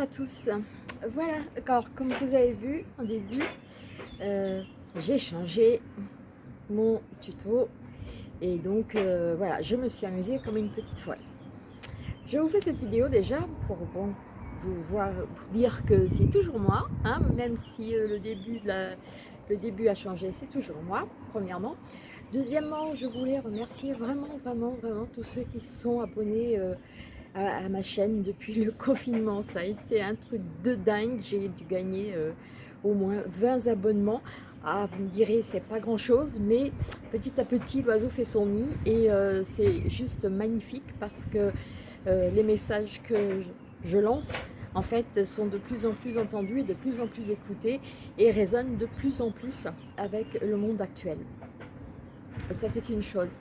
À tous. Voilà, alors comme vous avez vu en début, euh, j'ai changé mon tuto et donc euh, voilà, je me suis amusée comme une petite folle. Je vous fais cette vidéo déjà pour bon, vous, voir, dire que c'est toujours moi, hein, même si euh, le, début de la, le début a changé, c'est toujours moi, premièrement. Deuxièmement, je voulais remercier vraiment, vraiment, vraiment tous ceux qui se sont abonnés à, ma chaîne depuis le confinement. Ça a été un truc de dingue. J'ai dû gagner euh, au moins 20 abonnements. Ah, vous me direz, c'est pas grand chose, mais petit à petit, l'oiseau fait son nid et euh, c'est juste magnifique parce que euh, les messages que je lance, en fait, sont de plus en plus entendus et de plus en plus écoutés et résonnent de plus en plus avec le monde actuel. Ça, c'est une chose.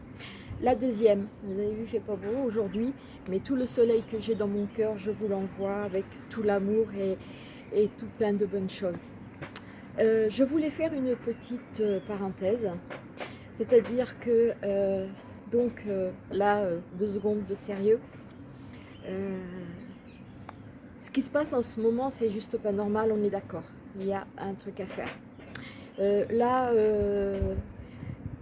La deuxième, vous avez vu, il fait pas beau aujourd'hui, mais tout le soleil que j'ai dans mon cœur, je vous l'envoie avec tout l'amour et, tout plein de bonnes choses. Euh, je voulais faire une petite euh, parenthèse, c'est-à-dire que, euh, donc là, deux secondes de sérieux, ce qui se passe en ce moment, c'est juste pas normal, on est d'accord, il y a un truc à faire. là,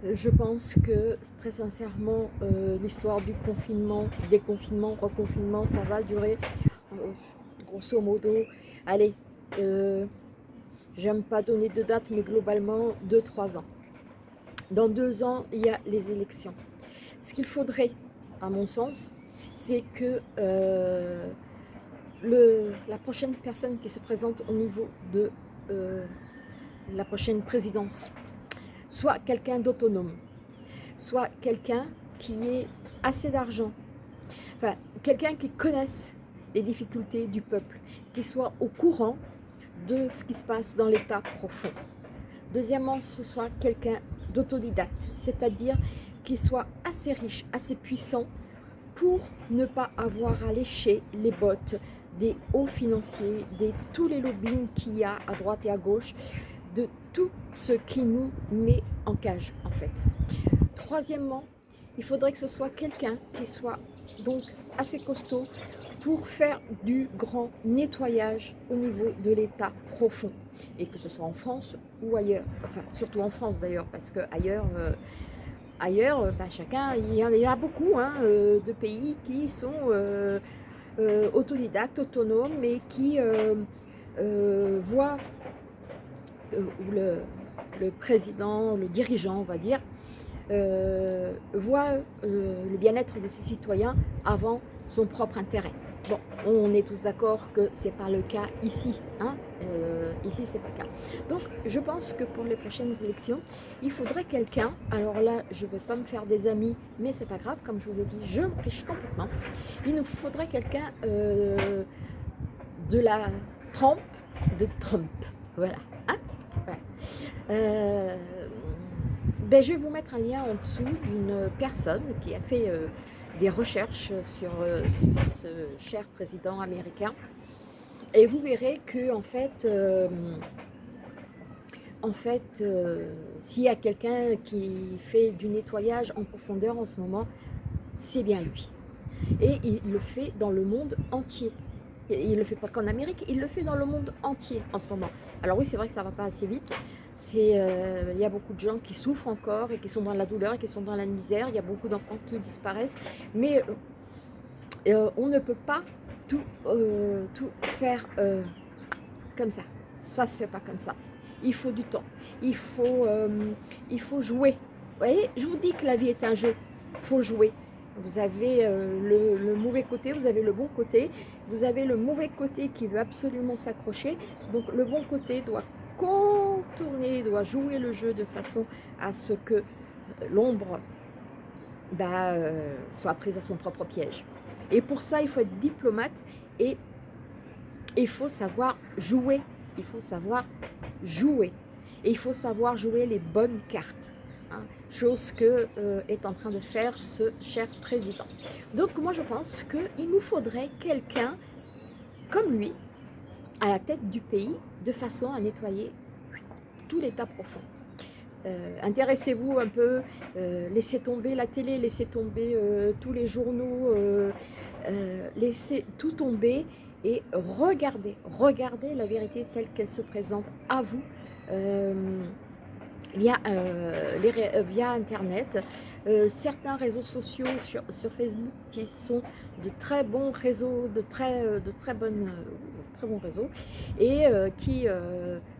je pense que très sincèrement, euh, l'histoire du confinement, déconfinement, reconfinement, ça va durer euh, grosso modo, allez, euh, j'aime pas donner de date, mais globalement 2-3 ans. Dans deux ans, il y a les élections. Ce qu'il faudrait, à mon sens, c'est que la prochaine personne qui se présente au niveau de la prochaine présidence, soit quelqu'un d'autonome, soit quelqu'un qui ait assez d'argent, enfin quelqu'un qui connaisse les difficultés du peuple, qui soit au courant de ce qui se passe dans l'état profond. Deuxièmement, ce soit quelqu'un d'autodidacte, c'est-à-dire qui soit assez riche, assez puissant pour ne pas avoir à lécher les bottes des hauts financiers, de tous les lobbying qu'il y a à droite et à gauche, tout ce qui nous met en cage en fait. Troisièmement, il faudrait que ce soit quelqu'un qui soit donc assez costaud pour faire du grand nettoyage au niveau de l'état profond et que ce soit en France ou ailleurs, enfin surtout en France d'ailleurs parce que ailleurs, euh, ailleurs euh, bah, chacun, il y, en a beaucoup hein, euh, de pays qui sont autodidactes, autonomes et qui voient où le, président, le dirigeant, on va dire, euh, voit euh, le bien-être de ses citoyens avant son propre intérêt. Bon, on est tous d'accord que ce n'est pas le cas ici. Hein ici, c'est pas le cas. Donc, je pense que pour les prochaines élections, il faudrait quelqu'un, alors là, je ne veux pas me faire des amis, mais c'est pas grave, comme je vous ai dit, je me fiche complètement. Il nous faudrait quelqu'un de la trempe de Trump. Voilà. Euh, ben, je vais vous mettre un lien en dessous d'une personne qui a fait euh, des recherches sur, euh, ce cher président américain. Et vous verrez que en fait, en fait s'il y a quelqu'un qui fait du nettoyage en profondeur en ce moment, c'est bien lui. Et il le fait dans le monde entier. Il ne le fait pas qu'en Amérique, il le fait dans le monde entier en ce moment. Alors oui, c'est vrai que ça ne va pas assez vite, euh, il y a beaucoup de gens qui souffrent encore et qui sont dans la douleur et qui sont dans la misère. Il y a beaucoup d'enfants qui disparaissent. Mais euh, euh, on ne peut pas tout, tout faire comme ça. Ça ne se fait pas comme ça. Il faut du temps. Il faut, il faut jouer. Vous voyez, je vous dis que la vie est un jeu. Il faut jouer. Vous avez le, le, mauvais côté, vous avez le bon côté. Vous avez le mauvais côté qui veut absolument s'accrocher. Donc le bon côté doit contourner, doit jouer le jeu de façon à ce que euh, l'ombre bah, euh, soit prise à son propre piège. Et pour ça, il faut être diplomate et il faut savoir jouer. Il faut savoir jouer. Et il faut savoir jouer les bonnes cartes. Hein. chose que euh, est en train de faire ce cher président. Donc moi je pense qu'il nous faudrait quelqu'un comme lui, à la tête du pays de façon à nettoyer tout l'état profond. Euh, intéressez-vous un peu, euh, laissez tomber la télé, laissez tomber tous les journaux, laissez tout tomber et regardez, regardez la vérité telle qu'elle se présente à vous via, euh, les, via Internet, certains réseaux sociaux sur, sur, Facebook qui sont de très bons réseaux, de très bons réseaux et qui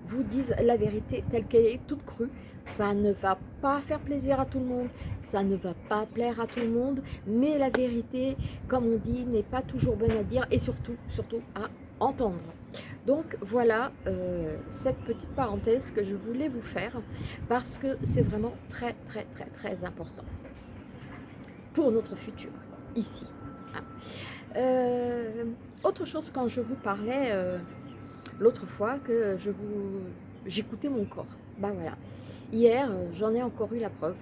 vous disent la vérité telle qu'elle est, toute crue. Ça ne va pas faire plaisir à tout le monde, ça ne va pas plaire à tout le monde, mais la vérité, comme on dit, n'est pas toujours bonne à dire et surtout, surtout à entendre. Donc voilà euh, cette petite parenthèse que je voulais vous faire parce que c'est vraiment très très très très important pour notre futur ici. Hein. Euh, autre chose quand je vous parlais euh, l'autre fois que j'écoutais mon corps. Ben voilà, Hier, j'en ai encore eu la preuve.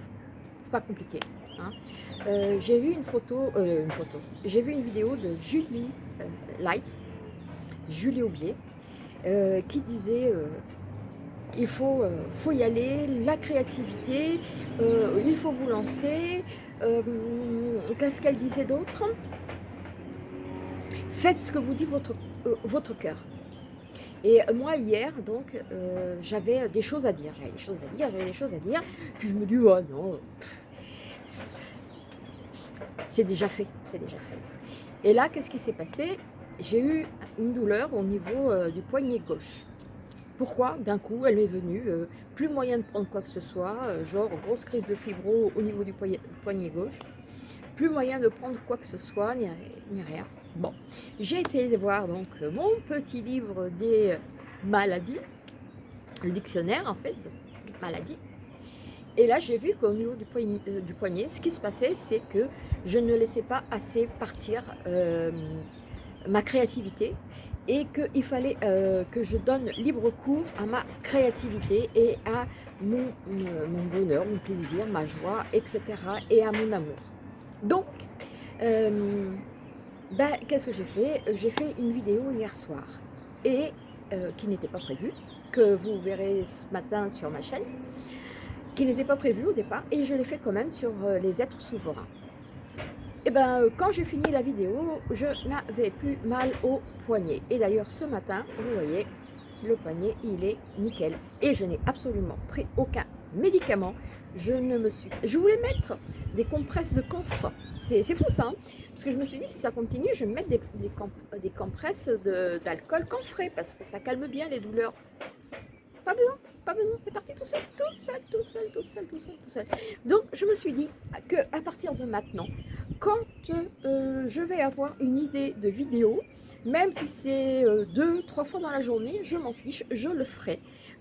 C'est pas compliqué. Hein. J'ai vu une photo, une photo. J'ai vu une vidéo de Julie Light, Julie Aubier, qui disait il faut, faut y aller, la créativité, il faut vous lancer. Qu'est-ce qu'elle disait d'autre? Faites ce que vous dit votre, votre cœur. Et moi, hier, donc, euh, j'avais des choses à dire. J'avais des choses à dire, j'avais des choses à dire. Puis je me dis, oh non, c'est déjà fait, c'est déjà fait. Et là, qu'est-ce qui s'est passé? J'ai eu une douleur au niveau euh, du poignet gauche. Pourquoi? D'un coup, elle m'est venue, euh, plus moyen de prendre quoi que ce soit, genre grosse crise de fibro au niveau du poignet gauche, plus moyen de prendre quoi que ce soit, ni rien. Bon, j'ai été voir donc mon petit livre des maladies, le dictionnaire en fait, des maladies. Et là, j'ai vu qu'au niveau du poignet, euh, ce qui se passait, c'est que je ne laissais pas assez partir euh, ma créativité et qu'il fallait euh, que je donne libre cours à ma créativité et à mon, mon bonheur, mon plaisir, ma joie, etc. et à mon amour. Donc, ben, qu'est-ce que j'ai fait? J'ai fait une vidéo hier soir, et euh, qui n'était pas prévue, que vous verrez ce matin sur ma chaîne, qui n'était pas prévue au départ, et je l'ai fait quand même sur euh, les êtres souverains. Et ben, euh, quand j'ai fini la vidéo, je n'avais plus mal au poignet. Et d'ailleurs, ce matin, vous voyez, le poignet, il est nickel. Et je n'ai absolument pris aucun médicament. Je ne me suis... Je voulais mettre des compresses de camphre. C'est fou ça, hein. parce que je me suis dit si ça continue, je vais mettre des, compresses d'alcool camphré parce que ça calme bien les douleurs. Pas besoin, pas besoin, c'est parti tout seul, tout seul, tout seul, tout seul, tout seul, tout seul. Donc je me suis dit que à partir de maintenant, quand euh, je vais avoir une idée de vidéo, même si c'est euh, deux, trois fois dans la journée, je m'en fiche, je le ferai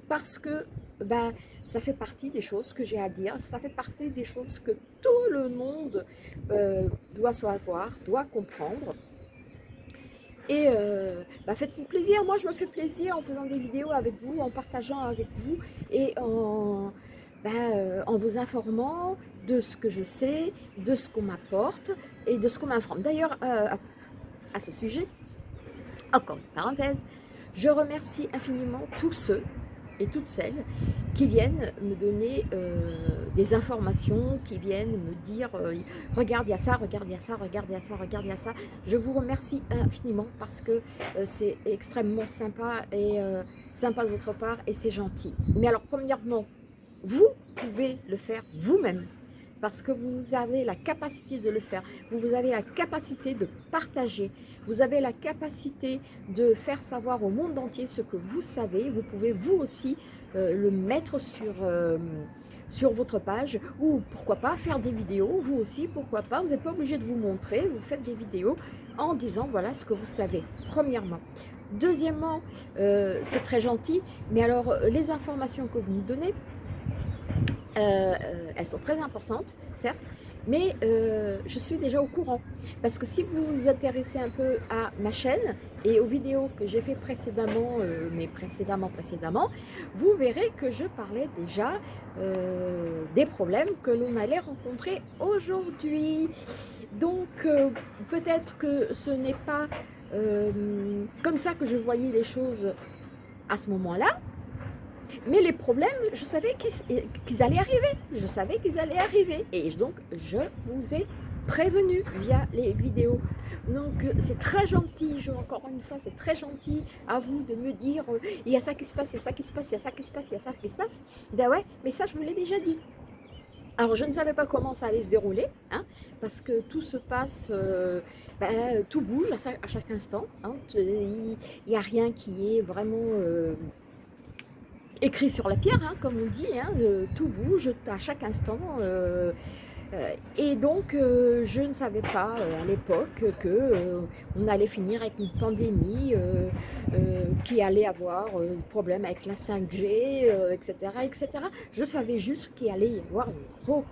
parce que ben, ça fait partie des choses que j'ai à dire, ça fait partie des choses que tout le monde euh, doit savoir, doit comprendre. Et euh, ben, faites-vous plaisir, moi je me fais plaisir en faisant des vidéos avec vous, en partageant avec vous et en, ben, euh, en vous informant de ce que je sais, de ce qu'on m'apporte et de ce qu'on m'informe. D'ailleurs, à ce sujet, encore une parenthèse, je remercie infiniment tous ceux et toutes celles qui viennent me donner euh, des informations, qui viennent me dire euh, regarde, il y a ça, regarde, il y a ça, regarde, il y a ça, regarde, il y a ça. Je vous remercie infiniment parce que euh, c'est extrêmement sympa et sympa de votre part et c'est gentil. Mais alors, premièrement, vous pouvez le faire vous-même parce que vous avez la capacité de le faire, vous avez la capacité de partager, vous avez la capacité de faire savoir au monde entier ce que vous savez, vous pouvez vous aussi le mettre sur, euh, sur votre page ou pourquoi pas faire des vidéos, vous aussi, pourquoi pas, vous n'êtes pas obligé de vous montrer, vous faites des vidéos en disant voilà ce que vous savez, premièrement. Deuxièmement, euh, c'est très gentil, mais alors les informations que vous nous donnez, euh, euh, elles sont très importantes, certes, mais euh, je suis déjà au courant. Parce que si vous vous intéressez un peu à ma chaîne et aux vidéos que j'ai fait précédemment, mais précédemment, précédemment, vous verrez que je parlais déjà des problèmes que l'on allait rencontrer aujourd'hui. Donc, peut-être que ce n'est pas comme ça que je voyais les choses à ce moment-là, mais les problèmes, je savais qu'ils allaient arriver. Je savais qu'ils allaient arriver. Et donc, je vous ai prévenu via les vidéos. Donc c'est très gentil, je, encore une fois, c'est très gentil à vous de me dire il y a ça qui se passe, il y a ça qui se passe, il y a ça qui se passe, il y a ça qui se passe. Ben ouais, mais ça je vous l'ai déjà dit. Alors je ne savais pas comment ça allait se dérouler, hein, parce que tout se passe, euh, ben, tout bouge à, chaque instant. Hein. il n'y a rien qui est vraiment euh, écrit sur la pierre, hein, comme on dit. Euh, tout bouge à chaque instant. Euh, et donc, euh, je ne savais pas euh, à l'époque qu'on allait finir avec une pandémie, qui allait avoir des problèmes avec la 5G, etc., etc. Je savais juste qu'il allait y avoir une gros,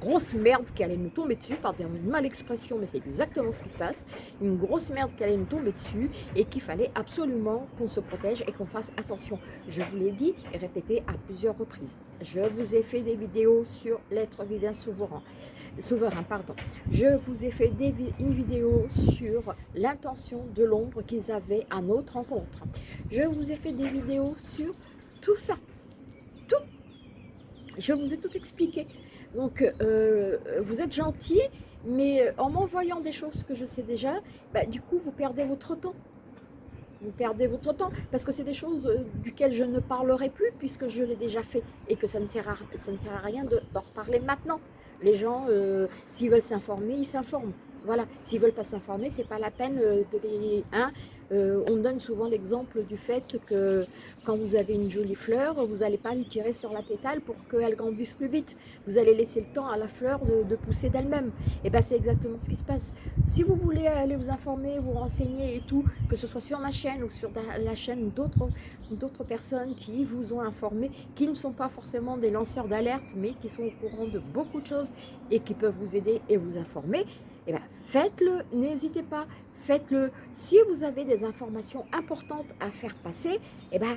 grosse merde qui allait nous tomber dessus, pardon, une mal expression, mais c'est exactement ce qui se passe, une grosse merde qui allait nous tomber dessus et qu'il fallait absolument qu'on se protège et qu'on fasse attention. Je vous l'ai dit et répété à plusieurs reprises. Je vous ai fait des vidéos sur l'être divin souverain. Souverain, pardon. Je vous ai fait une vidéo sur l'intention de l'ombre qu'ils avaient à notre rencontre. Je vous ai fait des vidéos sur tout ça. Tout. Je vous ai tout expliqué. Donc, euh, vous êtes gentil, mais en m'envoyant des choses que je sais déjà, bah, du coup, vous perdez votre temps. Vous perdez votre temps parce que c'est des choses euh, duquel je ne parlerai plus puisque je l'ai déjà fait et que ça ne sert à, rien d'en reparler maintenant. Les gens, euh, s'ils veulent s'informer, ils s'informent. Voilà, s'ils ne veulent pas s'informer, c'est pas la peine de les... Hein, euh, on donne souvent l'exemple du fait que quand vous avez une jolie fleur, vous n'allez pas lui tirer sur la pétale pour qu'elle grandisse plus vite. Vous allez laisser le temps à la fleur de, pousser d'elle-même. Et bien c'est exactement ce qui se passe. Si vous voulez aller vous informer, vous renseigner et tout, que ce soit sur ma chaîne ou sur la chaîne d'autres personnes qui vous ont informé, qui ne sont pas forcément des lanceurs d'alerte, mais qui sont au courant de beaucoup de choses et qui peuvent vous aider et vous informer, et bien faites-le, n'hésitez pas, faites-le. Si vous avez des informations importantes à faire passer, eh ben,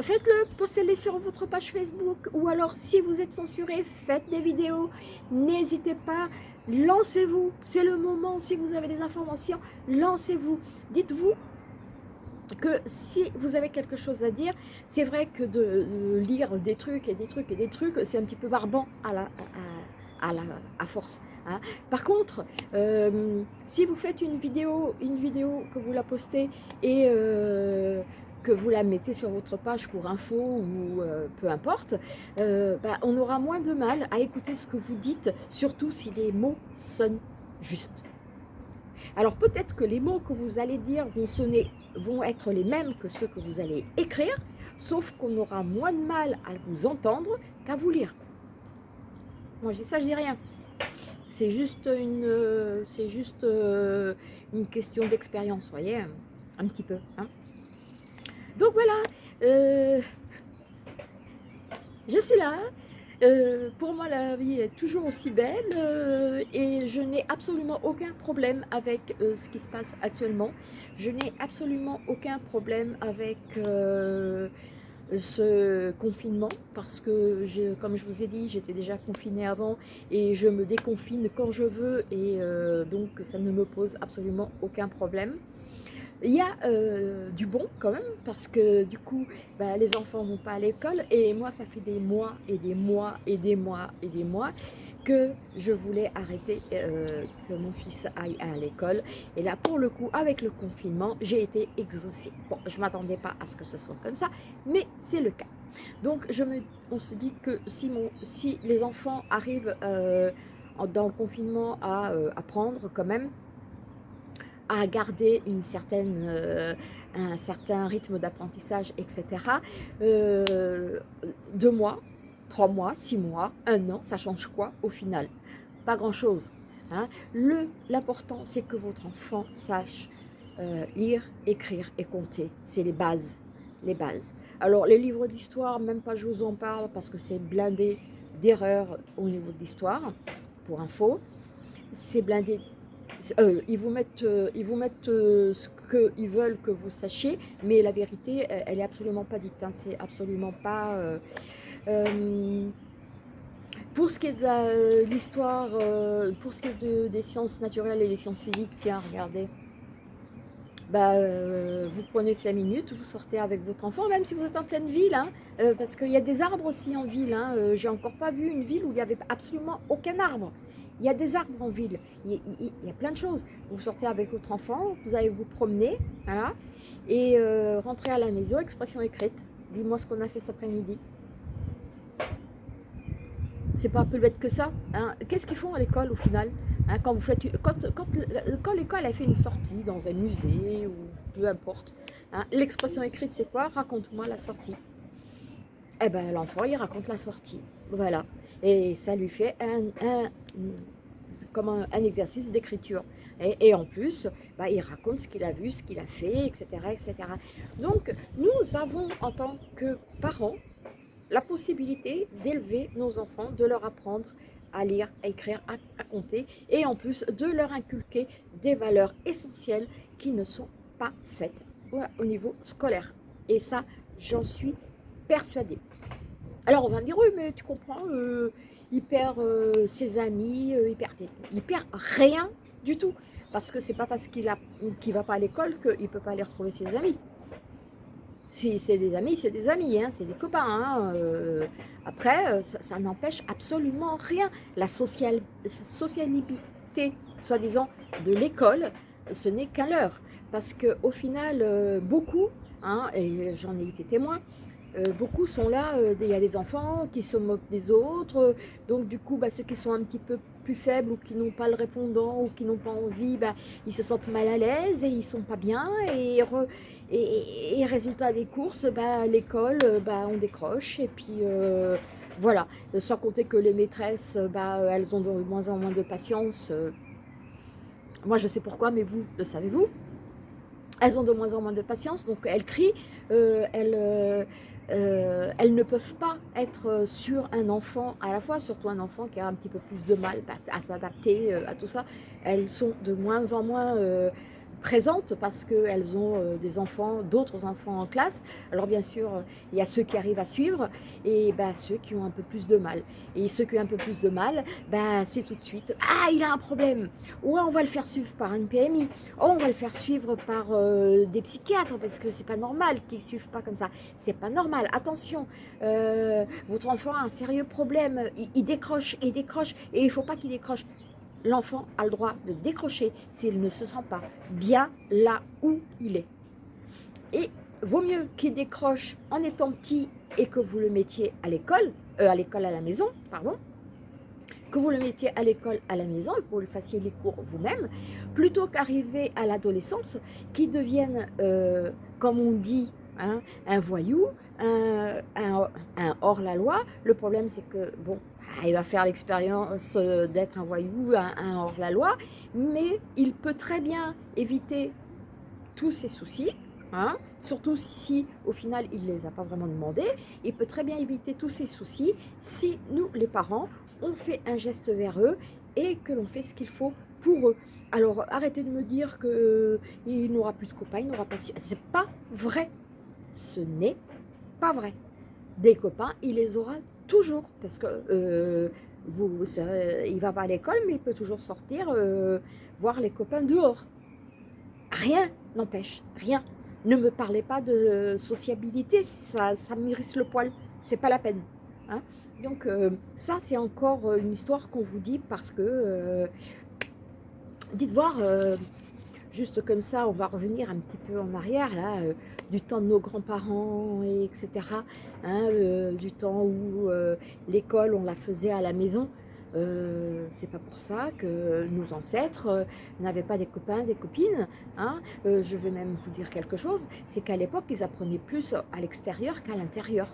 faites-le, postez-les sur votre page Facebook ou alors si vous êtes censuré, faites des vidéos, n'hésitez pas, lancez-vous, c'est le moment, si vous avez des informations, lancez-vous, dites-vous que si vous avez quelque chose à dire, c'est vrai que de lire des trucs et des trucs et des trucs, c'est un petit peu barbant à, la, à, la, à force. Hein. Par contre, euh, si vous faites une vidéo, une vidéo que vous la postez et euh, que vous la mettez sur votre page pour info ou euh, peu importe, bah, on aura moins de mal à écouter ce que vous dites, surtout si les mots sonnent justes. Alors peut-être que les mots que vous allez dire vont sonner, vont être les mêmes que ceux que vous allez écrire, sauf qu'on aura moins de mal à vous entendre qu'à vous lire. Moi, je dis ça, je dis rien. C'est juste une, c'est juste euh, une question d'expérience, voyez, un petit peu. Hein. Donc voilà, euh, je suis là. Euh, pour moi, la vie est toujours aussi belle et je n'ai absolument aucun problème avec ce qui se passe actuellement. Je n'ai absolument aucun problème avec ce confinement parce que, je, comme je vous ai dit, j'étais déjà confinée avant et je me déconfine quand je veux et euh, donc ça ne me pose absolument aucun problème. Il y a euh, du bon quand même parce que du coup bah, les enfants vont pas à l'école et moi ça fait des mois et des mois et des mois et des mois que je voulais arrêter euh, que mon fils aille à l'école. Et là, pour le coup, avec le confinement, j'ai été exaucée. Bon, je ne m'attendais pas à ce que ce soit comme ça, mais c'est le cas. Donc, on se dit que si, les enfants arrivent euh, dans le confinement à euh, apprendre quand même, à garder un certain rythme d'apprentissage, etc., deux mois, trois mois, six mois, un an, ça change quoi au final? Pas grand-chose. Hein. L'important, c'est que votre enfant sache euh, lire, écrire et compter. C'est les bases. Les bases. Alors, les livres d'histoire, même pas je vous en parle parce que c'est blindé d'erreurs au niveau de l'histoire, pour info. C'est blindé euh, ils vous mettent, euh, ils vous mettent ce qu'ils veulent que vous sachiez, mais la vérité, elle, n'est est absolument pas dite. Hein. C'est absolument pas... Euh, pour ce qui est de euh, l'histoire, euh, pour ce qui est des sciences naturelles et des sciences physiques, tiens, regardez. Bah, vous prenez 5 minutes, vous sortez avec votre enfant, même si vous êtes en pleine ville, hein, parce qu'il y a des arbres aussi en ville. Hein, J'ai encore pas vu une ville où il n'y avait absolument aucun arbre. Il y a des arbres en ville, il y, a, plein de choses. Vous sortez avec votre enfant, vous allez vous promener, voilà, et euh, rentrer à la maison, expression écrite. Dis-moi ce qu'on a fait cet après-midi. C'est pas un peu bête que ça. Hein. Qu'est-ce qu'ils font à l'école au final hein, Quand vous faites, quand, quand, l'école a fait une sortie dans un musée ou peu importe, hein, l'expression écrite c'est quoi? Raconte-moi la sortie. Eh ben l'enfant il raconte la sortie. Voilà. Et ça lui fait un, comme un, exercice d'écriture. Et, en plus, bah, il raconte ce qu'il a vu, ce qu'il a fait, etc., etc. Donc, nous avons, en tant que parents, la possibilité d'élever nos enfants, de leur apprendre à lire, à écrire, à, compter, et en plus de leur inculquer des valeurs essentielles qui ne sont pas faites au niveau scolaire. Et ça, j'en suis persuadée. Alors on va me dire, oui mais tu comprends, euh, il perd euh, ses amis, euh, il, perd, perd rien du tout. Parce que c'est pas parce qu'il ne va pas à l'école qu'il ne peut pas aller retrouver ses amis. Si c'est des amis, c'est des amis, hein, c'est des copains. Hein, après, ça, n'empêche absolument rien. La social, socialité, soi-disant, de l'école, ce n'est qu'un leurre. Parce qu'au final, beaucoup, hein, et j'en ai été témoin, euh, beaucoup sont là, euh, il y a des enfants qui se moquent des autres, donc du coup, bah, ceux qui sont un petit peu plus faibles ou qui n'ont pas le répondant ou qui n'ont pas envie, bah, ils se sentent mal à l'aise et ils sont pas bien. Et, résultat des courses, bah, l'école, bah, on décroche et puis euh, voilà. Sans compter que les maîtresses, bah, elles ont de moins en moins de patience. Moi, je sais pourquoi, mais vous, le savez-vous elles ont de moins en moins de patience, donc elles crient, elles, euh, elles ne peuvent pas être sur un enfant à la fois, surtout un enfant qui a un petit peu plus de mal à s'adapter euh, à tout ça. Elles sont de moins en moins euh, présentes parce qu'elles ont euh, des enfants, d'autres enfants en classe. Alors bien sûr, il y a ceux qui arrivent à suivre et bah, ceux qui ont un peu plus de mal. Et ceux qui ont un peu plus de mal, bah, c'est tout de suite « Ah, il a un problème !» Ou on va le faire suivre par une PMI. Oh, on va le faire suivre par euh, des psychiatres parce que c'est pas normal qu'ils ne suivent pas comme ça. C'est pas normal. Attention, euh, votre enfant a un sérieux problème. Il, il décroche, il décroche et il faut pas qu'il décroche l'enfant a le droit de décrocher s'il ne se sent pas bien là où il est. Et vaut mieux qu'il décroche en étant petit et que vous le mettiez à l'école, euh, à l'école à la maison, pardon, que vous le mettiez à l'école à la maison et que vous lui fassiez les cours vous-même, plutôt qu'arriver à l'adolescence qui devienne, euh, comme on dit, hein, un voyou, un, un hors-la-loi. Le problème, c'est que, bon, il va faire l'expérience euh, d'être un voyou, un, hors-la-loi, mais il peut très bien éviter tous ses soucis, hein, surtout si au final il ne les a pas vraiment demandés, il peut très bien éviter tous ses soucis si nous, les parents, on fait un geste vers eux et que l'on fait ce qu'il faut pour eux. Alors arrêtez de me dire qu'il euh, n'aura plus de copains, il n'aura pas... C'est pas vrai. Ce n'est pas vrai. Des copains, il les aura toujours, parce que euh, vous, il va pas à l'école, mais il peut toujours sortir, euh, voir les copains dehors. Rien n'empêche, rien. Ne me parlez pas de sociabilité, ça, ça m'irrisse le poil, c'est pas la peine. Hein. Donc euh, ça, c'est encore une histoire qu'on vous dit parce que, dites voir, juste comme ça, on va revenir un petit peu en arrière, là, du temps de nos grands-parents, etc. Hein, euh, du temps où euh, l'école, on la faisait à la maison. Euh, c'est pas pour ça que nos ancêtres n'avaient pas des copains, des copines. Hein. je vais même vous dire quelque chose, c'est qu'à l'époque, ils apprenaient plus à l'extérieur qu'à l'intérieur.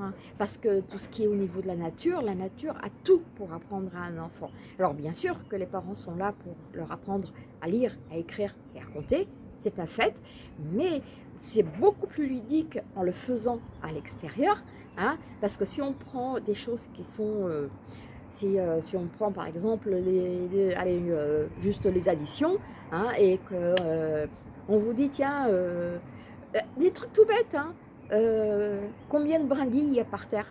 Hein. parce que tout ce qui est au niveau de la nature, la nature a tout pour apprendre à un enfant. Alors bien sûr que les parents sont là pour leur apprendre à lire, à écrire et à compter, c'est un fait, mais c'est beaucoup plus ludique en le faisant à l'extérieur, hein, parce que si on prend des choses qui sont, euh, si, euh, si, on prend par exemple les, euh, juste les additions, hein, et que on vous dit tiens, des trucs tout bêtes, hein, combien de brindilles il y a par terre?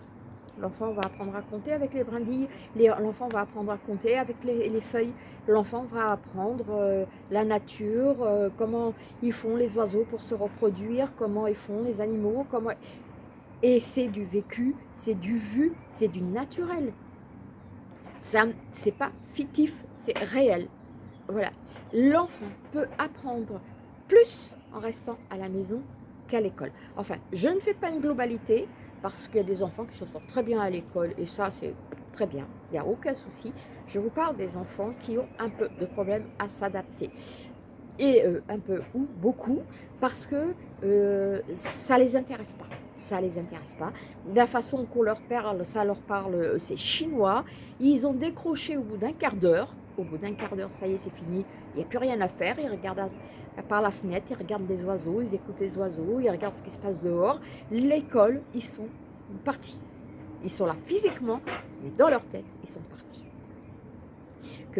L'enfant va apprendre à compter avec les brindilles, l'enfant va apprendre à compter avec les, feuilles, l'enfant va apprendre euh, la nature, euh, comment ils font les oiseaux pour se reproduire, comment ils font les animaux, comment... Et c'est du vécu, c'est du vu, c'est du naturel. c'est pas fictif, c'est réel. Voilà. L'enfant peut apprendre plus en restant à la maison qu'à l'école. Enfin, je ne fais pas une globalité parce qu'il y a des enfants qui se sortent très bien à l'école et ça, c'est très bien. Il n'y a aucun souci. Je vous parle des enfants qui ont un peu de problème à s'adapter et euh, un peu ou beaucoup parce que euh, ça les intéresse pas. Ça les intéresse pas. La façon qu'on leur parle, ça leur parle, euh, c'est chinois. Ils ont décroché au bout d'un quart d'heure. Au bout d'un quart d'heure, ça y est, c'est fini. Il n'y a plus rien à faire. Ils regardent par la fenêtre, ils regardent les oiseaux, ils écoutent les oiseaux, ils regardent ce qui se passe dehors. L'école, ils sont partis. Ils sont là physiquement, mais dans leur tête, ils sont partis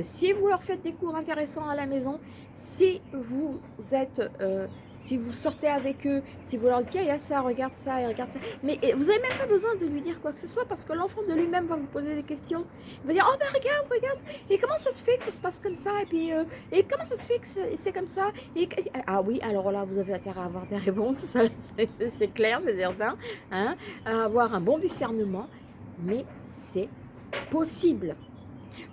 si vous leur faites des cours intéressants à la maison, si vous êtes, euh, si vous sortez avec eux, si vous leur dites, il y a ça, regarde ça, et regarde ça, mais vous n'avez même pas besoin de lui dire quoi que ce soit, parce que l'enfant de lui-même va vous poser des questions. Il va dire, oh ben regarde, regarde, et comment ça se fait que ça se passe comme ça, et puis, euh, et comment ça se fait que c'est comme ça, ah oui, alors là, vous avez intérêt à avoir des réponses, c'est clair, c'est certain, hein, à avoir un bon discernement, mais c'est possible.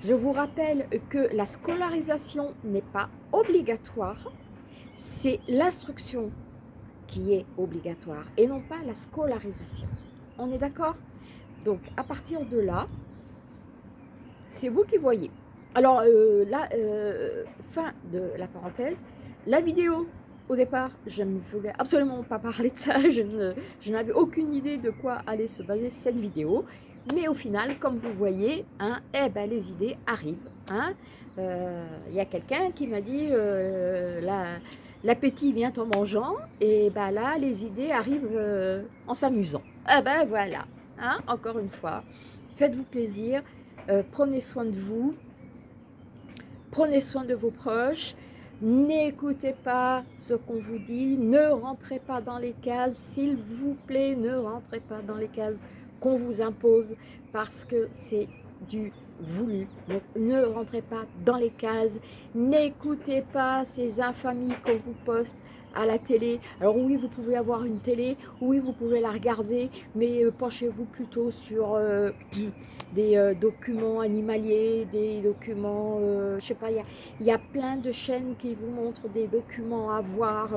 Je vous rappelle que la scolarisation n'est pas obligatoire, c'est l'instruction qui est obligatoire et non pas la scolarisation. On est d'accord? Donc, à partir de là, c'est vous qui voyez. Alors, euh, là, euh, fin de la parenthèse, la vidéo, au départ, je ne voulais absolument pas parler de ça, je n'avais aucune idée de quoi allait se baser cette vidéo. Mais au final, comme vous voyez, hein, eh ben, les idées arrivent. Il hein. euh, y a quelqu'un qui m'a dit l'appétit vient en mangeant, et ben là, les idées arrivent euh, en s'amusant. Eh ben voilà, hein, encore une fois, faites-vous plaisir, euh, prenez soin de vous, prenez soin de vos proches, N'écoutez pas ce qu'on vous dit, ne rentrez pas dans les cases, s'il vous plaît, ne rentrez pas dans les cases qu'on vous impose parce que c'est du voulu. Ne rentrez pas dans les cases, n'écoutez pas ces infamies qu'on vous poste à la télé. Alors oui, vous pouvez avoir une télé, oui, vous pouvez la regarder, mais euh, penchez-vous plutôt sur euh, des euh, documents animaliers, des documents, je sais pas, il y, y a, plein de chaînes qui vous montrent des documents à voir.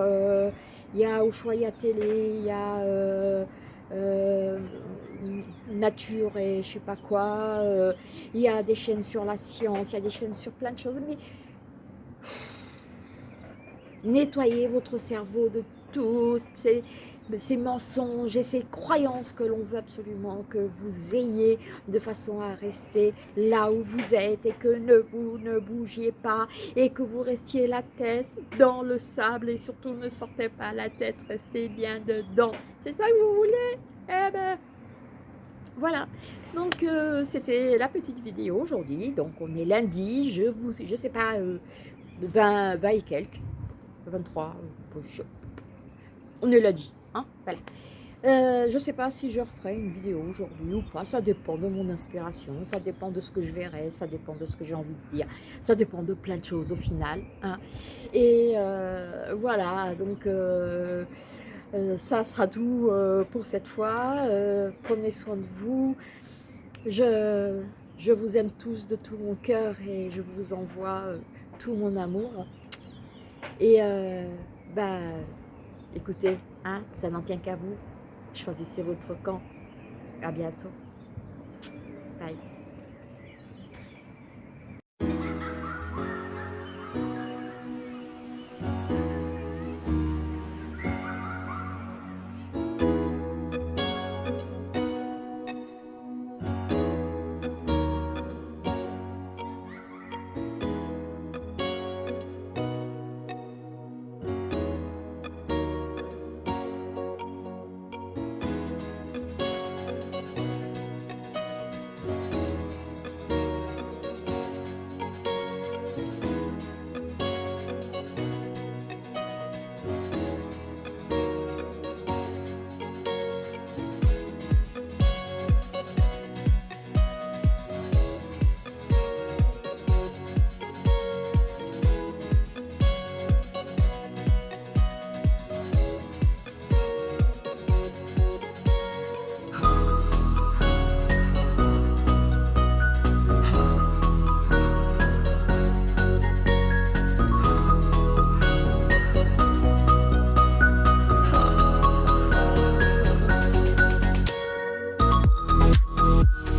Il y a Ushuaïa Télé, il y a... Euh, nature et je sais pas quoi. Euh, il y a des chaînes sur la science, il y a des chaînes sur plein de choses. Mais nettoyez votre cerveau de tout ces mensonges et ces croyances que l'on veut absolument que vous ayez de façon à rester là où vous êtes et que ne vous ne bougiez pas et que vous restiez la tête dans le sable et surtout ne sortez pas la tête, restez bien dedans. C'est ça que vous voulez? Eh ben, voilà. Donc, euh, c'était la petite vidéo aujourd'hui. Donc, on est lundi, je vous, je sais pas, 20, euh, 20 et quelques, 23, euh, on est lundi. Hein. Euh, je ne sais pas si je referai une vidéo aujourd'hui ou pas, ça dépend de mon inspiration, ça dépend de ce que je verrai, ça dépend de ce que j'ai envie de dire, ça dépend de plein de choses au final. Hein. Et euh, voilà, donc euh, ça sera tout pour cette fois. prenez soin de vous. Je, je vous aime tous de tout mon cœur et je vous envoie tout mon amour. Et bah, écoutez, Hein, ça n'en tient qu'à vous. Choisissez votre camp. À bientôt. Bye.